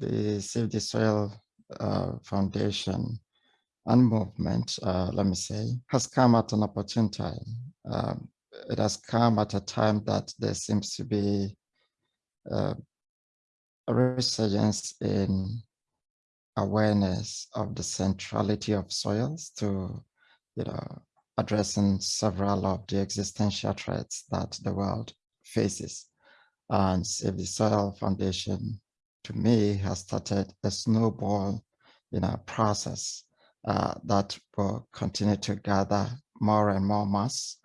the Save the Soil uh, Foundation and movement, uh, let me say, has come at an opportune time. Um, it has come at a time that there seems to be uh, a resurgence in awareness of the centrality of soils to, you know, addressing several of the existential threats that the world faces. And Save the Soil Foundation, to me, has started a snowball, you know, process uh, that will continue to gather more and more mass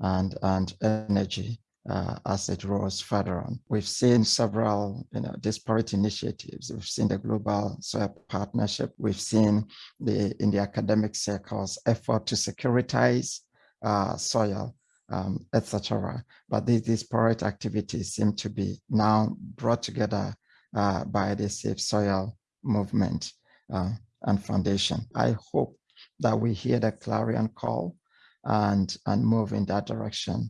and, and energy uh, as it rolls further on. We've seen several you know, disparate initiatives. We've seen the Global Soil Partnership. We've seen the in the academic circles effort to securitize uh, soil, um, etc. But these disparate activities seem to be now brought together uh, by the Save Soil movement uh, and foundation. I hope that we hear the clarion call and and move in that direction.